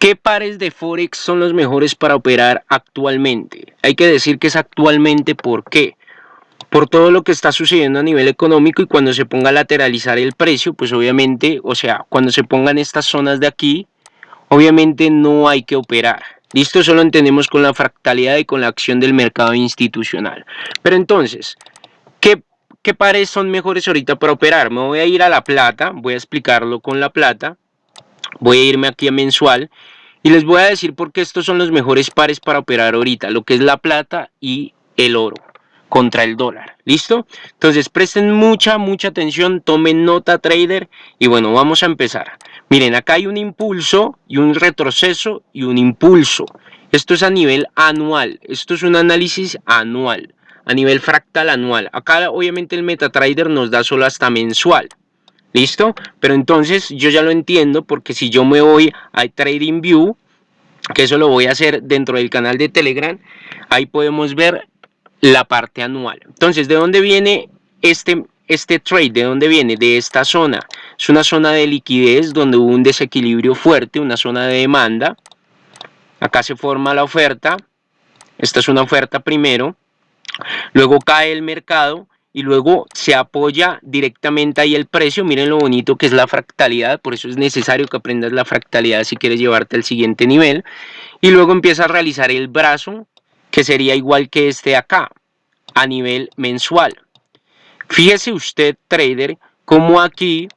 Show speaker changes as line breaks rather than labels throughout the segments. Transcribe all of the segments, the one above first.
¿Qué pares de Forex son los mejores para operar actualmente? Hay que decir que es actualmente, ¿por qué? Por todo lo que está sucediendo a nivel económico y cuando se ponga a lateralizar el precio, pues obviamente, o sea, cuando se pongan estas zonas de aquí, obviamente no hay que operar. Listo, eso lo entendemos con la fractalidad y con la acción del mercado institucional. Pero entonces, ¿qué, ¿qué pares son mejores ahorita para operar? Me voy a ir a la plata, voy a explicarlo con la plata voy a irme aquí a mensual y les voy a decir por qué estos son los mejores pares para operar ahorita, lo que es la plata y el oro contra el dólar, ¿listo? Entonces presten mucha, mucha atención, tomen nota trader y bueno, vamos a empezar. Miren, acá hay un impulso y un retroceso y un impulso. Esto es a nivel anual, esto es un análisis anual, a nivel fractal anual. Acá obviamente el MetaTrader nos da solo hasta mensual. ¿Listo? Pero entonces yo ya lo entiendo porque si yo me voy a Trading View, que eso lo voy a hacer dentro del canal de Telegram, ahí podemos ver la parte anual. Entonces, ¿de dónde viene este, este trade? ¿De dónde viene? De esta zona. Es una zona de liquidez donde hubo un desequilibrio fuerte, una zona de demanda. Acá se forma la oferta. Esta es una oferta primero. Luego cae el mercado y luego se apoya directamente ahí el precio. Miren lo bonito que es la fractalidad, por eso es necesario que aprendas la fractalidad si quieres llevarte al siguiente nivel. Y luego empieza a realizar el brazo, que sería igual que este acá, a nivel mensual. Fíjese usted, trader, cómo aquí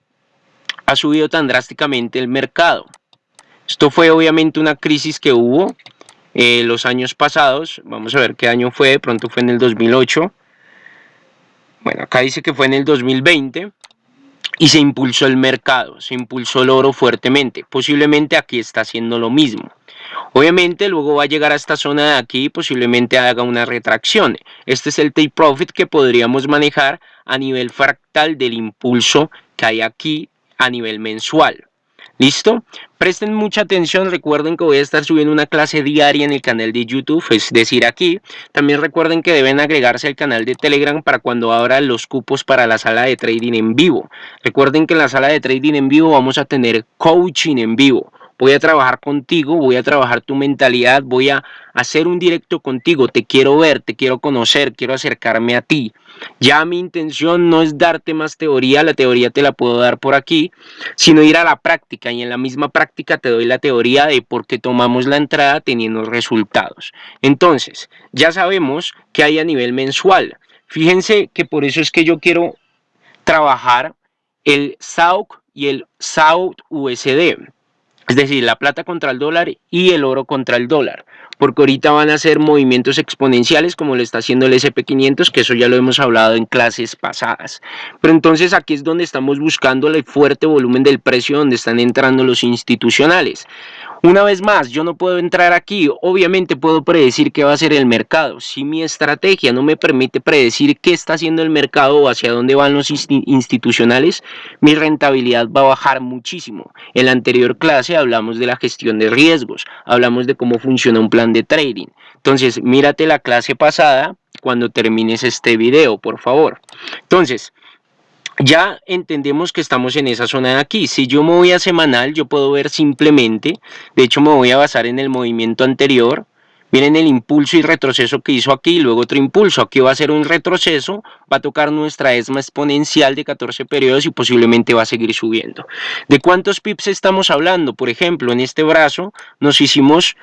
ha subido tan drásticamente el mercado. Esto fue obviamente una crisis que hubo eh, los años pasados. Vamos a ver qué año fue, de pronto fue en el 2008 bueno, acá dice que fue en el 2020 y se impulsó el mercado, se impulsó el oro fuertemente. Posiblemente aquí está haciendo lo mismo. Obviamente luego va a llegar a esta zona de aquí y posiblemente haga una retracción. Este es el take profit que podríamos manejar a nivel fractal del impulso que hay aquí a nivel mensual. ¿Listo? Presten mucha atención, recuerden que voy a estar subiendo una clase diaria en el canal de YouTube, es decir, aquí. También recuerden que deben agregarse al canal de Telegram para cuando abra los cupos para la sala de trading en vivo. Recuerden que en la sala de trading en vivo vamos a tener coaching en vivo voy a trabajar contigo, voy a trabajar tu mentalidad, voy a hacer un directo contigo, te quiero ver, te quiero conocer, quiero acercarme a ti. Ya mi intención no es darte más teoría, la teoría te la puedo dar por aquí, sino ir a la práctica y en la misma práctica te doy la teoría de por qué tomamos la entrada teniendo resultados. Entonces, ya sabemos que hay a nivel mensual. Fíjense que por eso es que yo quiero trabajar el SAUC y el SAUT USD. Es decir, la plata contra el dólar y el oro contra el dólar. Porque ahorita van a ser movimientos exponenciales como lo está haciendo el SP500, que eso ya lo hemos hablado en clases pasadas. Pero entonces aquí es donde estamos buscando el fuerte volumen del precio donde están entrando los institucionales. Una vez más, yo no puedo entrar aquí, obviamente puedo predecir qué va a ser el mercado. Si mi estrategia no me permite predecir qué está haciendo el mercado o hacia dónde van los institucionales, mi rentabilidad va a bajar muchísimo. En la anterior clase hablamos de la gestión de riesgos, hablamos de cómo funciona un plan de trading. Entonces, mírate la clase pasada cuando termines este video, por favor. Entonces, ya entendemos que estamos en esa zona de aquí. Si yo me voy a semanal, yo puedo ver simplemente, de hecho me voy a basar en el movimiento anterior, miren el impulso y retroceso que hizo aquí, luego otro impulso, aquí va a ser un retroceso, va a tocar nuestra ESMA exponencial de 14 periodos y posiblemente va a seguir subiendo. ¿De cuántos pips estamos hablando? Por ejemplo, en este brazo nos hicimos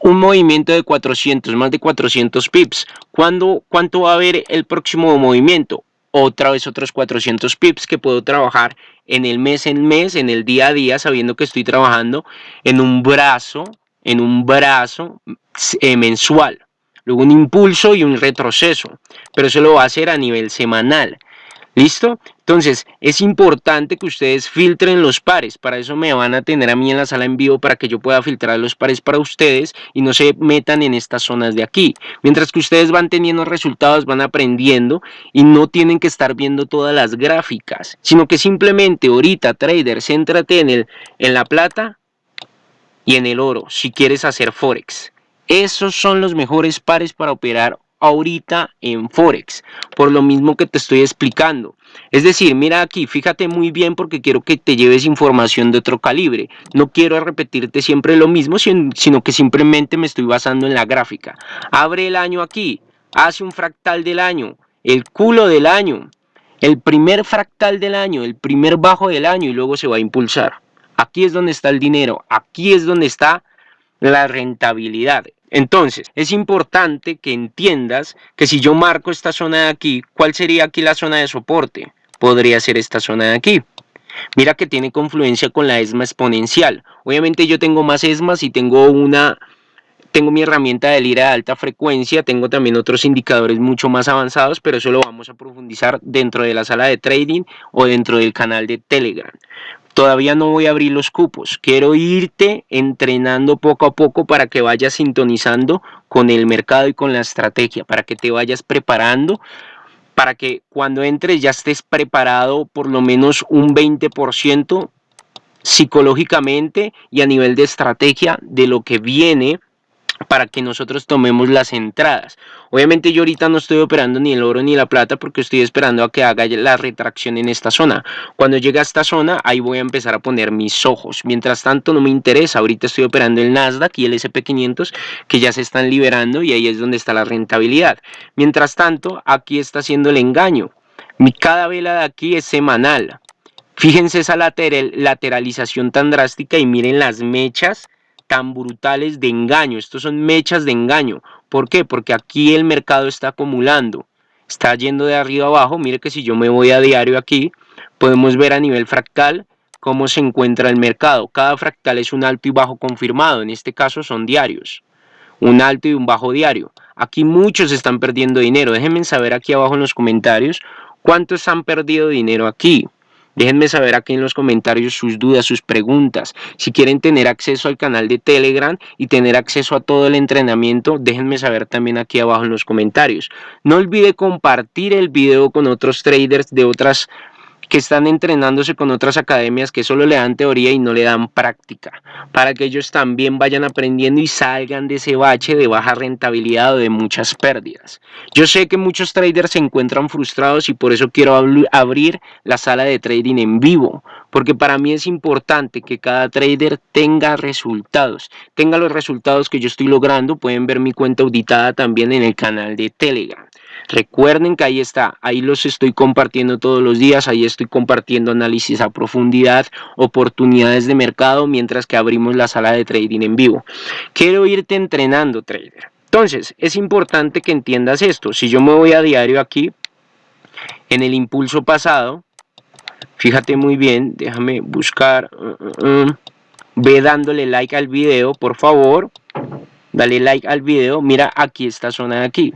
un movimiento de 400, más de 400 pips. ¿Cuándo, ¿Cuánto va a haber el próximo movimiento? Otra vez otros 400 pips que puedo trabajar en el mes en mes, en el día a día, sabiendo que estoy trabajando en un brazo, en un brazo eh, mensual. Luego un impulso y un retroceso, pero eso lo va a hacer a nivel semanal. ¿Listo? Entonces, es importante que ustedes filtren los pares. Para eso me van a tener a mí en la sala en vivo para que yo pueda filtrar los pares para ustedes y no se metan en estas zonas de aquí. Mientras que ustedes van teniendo resultados, van aprendiendo y no tienen que estar viendo todas las gráficas, sino que simplemente ahorita, trader, céntrate en, en la plata y en el oro si quieres hacer forex. Esos son los mejores pares para operar ahorita en Forex, por lo mismo que te estoy explicando. Es decir, mira aquí, fíjate muy bien porque quiero que te lleves información de otro calibre. No quiero repetirte siempre lo mismo, sino que simplemente me estoy basando en la gráfica. Abre el año aquí, hace un fractal del año, el culo del año, el primer fractal del año, el primer bajo del año y luego se va a impulsar. Aquí es donde está el dinero, aquí es donde está la rentabilidad. Entonces, es importante que entiendas que si yo marco esta zona de aquí, ¿cuál sería aquí la zona de soporte? Podría ser esta zona de aquí. Mira que tiene confluencia con la ESMA exponencial. Obviamente yo tengo más ESMAs y tengo una tengo mi herramienta de lira de alta frecuencia, tengo también otros indicadores mucho más avanzados, pero eso lo vamos a profundizar dentro de la sala de trading o dentro del canal de Telegram. Todavía no voy a abrir los cupos, quiero irte entrenando poco a poco para que vayas sintonizando con el mercado y con la estrategia, para que te vayas preparando, para que cuando entres ya estés preparado por lo menos un 20% psicológicamente y a nivel de estrategia de lo que viene para que nosotros tomemos las entradas. Obviamente yo ahorita no estoy operando ni el oro ni la plata porque estoy esperando a que haga la retracción en esta zona. Cuando llegue a esta zona, ahí voy a empezar a poner mis ojos. Mientras tanto no me interesa, ahorita estoy operando el Nasdaq y el SP500 que ya se están liberando y ahí es donde está la rentabilidad. Mientras tanto, aquí está haciendo el engaño. Mi cada vela de aquí es semanal. Fíjense esa lateralización tan drástica y miren las mechas tan brutales de engaño. Estos son mechas de engaño. ¿Por qué? Porque aquí el mercado está acumulando. Está yendo de arriba abajo. Mire que si yo me voy a diario aquí, podemos ver a nivel fractal cómo se encuentra el mercado. Cada fractal es un alto y bajo confirmado. En este caso son diarios. Un alto y un bajo diario. Aquí muchos están perdiendo dinero. Déjenme saber aquí abajo en los comentarios cuántos han perdido dinero aquí. Déjenme saber aquí en los comentarios sus dudas, sus preguntas. Si quieren tener acceso al canal de Telegram y tener acceso a todo el entrenamiento, déjenme saber también aquí abajo en los comentarios. No olvide compartir el video con otros traders de otras que están entrenándose con otras academias que solo le dan teoría y no le dan práctica, para que ellos también vayan aprendiendo y salgan de ese bache de baja rentabilidad o de muchas pérdidas. Yo sé que muchos traders se encuentran frustrados y por eso quiero abrir la sala de trading en vivo, porque para mí es importante que cada trader tenga resultados, tenga los resultados que yo estoy logrando, pueden ver mi cuenta auditada también en el canal de Telegram. Recuerden que ahí está, ahí los estoy compartiendo todos los días, ahí estoy compartiendo análisis a profundidad, oportunidades de mercado, mientras que abrimos la sala de trading en vivo. Quiero irte entrenando, trader. Entonces, es importante que entiendas esto. Si yo me voy a diario aquí, en el impulso pasado, fíjate muy bien, déjame buscar, uh, uh, uh, ve dándole like al video, por favor, dale like al video, mira aquí esta zona de aquí,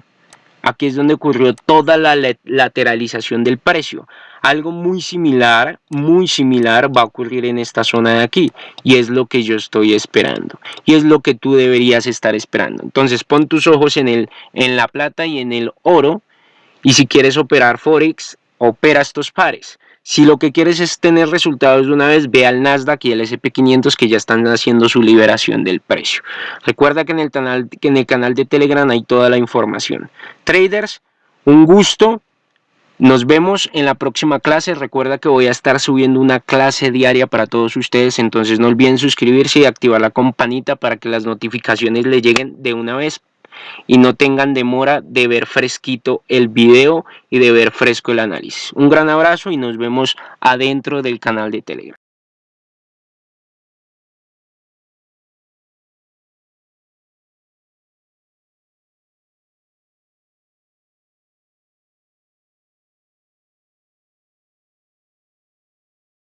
Aquí es donde ocurrió toda la lateralización del precio. Algo muy similar, muy similar va a ocurrir en esta zona de aquí. Y es lo que yo estoy esperando. Y es lo que tú deberías estar esperando. Entonces pon tus ojos en, el, en la plata y en el oro. Y si quieres operar Forex, opera estos pares. Si lo que quieres es tener resultados de una vez, ve al Nasdaq y el SP500 que ya están haciendo su liberación del precio. Recuerda que en el canal, que en el canal de Telegram hay toda la información. Traders, un gusto. Nos vemos en la próxima clase. Recuerda que voy a estar subiendo una clase diaria para todos ustedes. Entonces no olviden suscribirse y activar la campanita para que las notificaciones le lleguen de una vez y no tengan demora de ver fresquito el video y de ver fresco el análisis. Un gran abrazo y nos vemos adentro del canal de Telegram.